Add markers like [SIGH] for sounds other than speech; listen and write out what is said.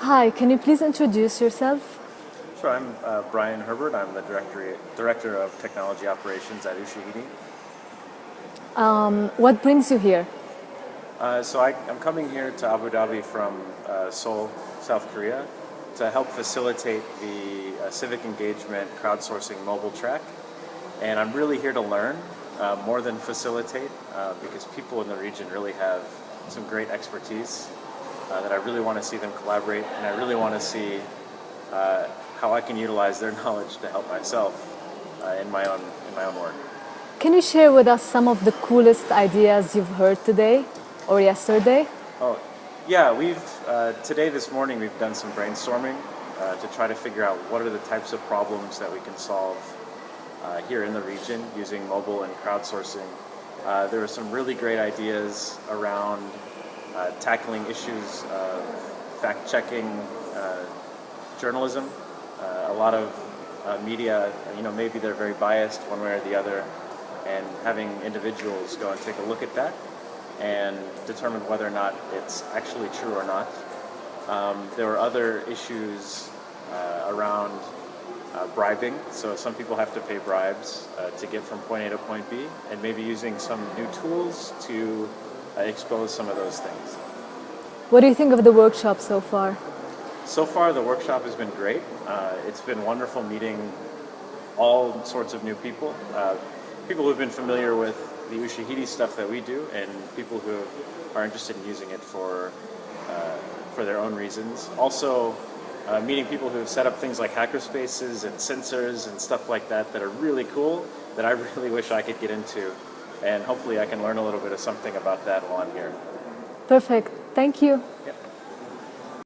Hi, can you please introduce yourself? Sure, I'm uh, Brian Herbert. I'm the director, director of Technology Operations at Ushahidi. Um, what brings you here? Uh, so I, am coming here to Abu Dhabi from uh, Seoul, South Korea, to help facilitate the uh, civic engagement crowdsourcing mobile track. And I'm really here to learn uh, more than facilitate uh, because people in the region really have some great expertise uh, that I really want to see them collaborate and I really want to see uh, how I can utilize their [LAUGHS] knowledge to help myself uh, in, my own, in my own work. Can you share with us some of the coolest ideas you've heard today or yesterday? Oh, yeah, we've, uh, today, this morning, we've done some brainstorming uh, to try to figure out what are the types of problems that we can solve uh, here in the region using mobile and crowdsourcing. there were some really great ideas around uh, tackling issues of fact-checking uh, journalism. Uh, a lot of media, you know, maybe they're very biased one way or the other, and having individuals go and take a look at that and determine whether or not it's actually true or not. Um, there were other issues uh, around uh, bribing, so some people have to pay bribes uh, to get from point A to point B, and maybe using some new tools to uh, expose some of those things. What do you think of the workshop so far? So far, the workshop has been great. Uh, it's been wonderful meeting all sorts of new people. Uh, people who've been familiar with the Ushahidi stuff that we do and people who are interested in using it for, uh, for their own reasons. Also, uh, meeting people who have set up things like hackerspaces and sensors and stuff like that that are really cool that I [LAUGHS] really wish I could get into and hopefully I can learn a little bit of something about that while I'm here. Perfect. Thank you.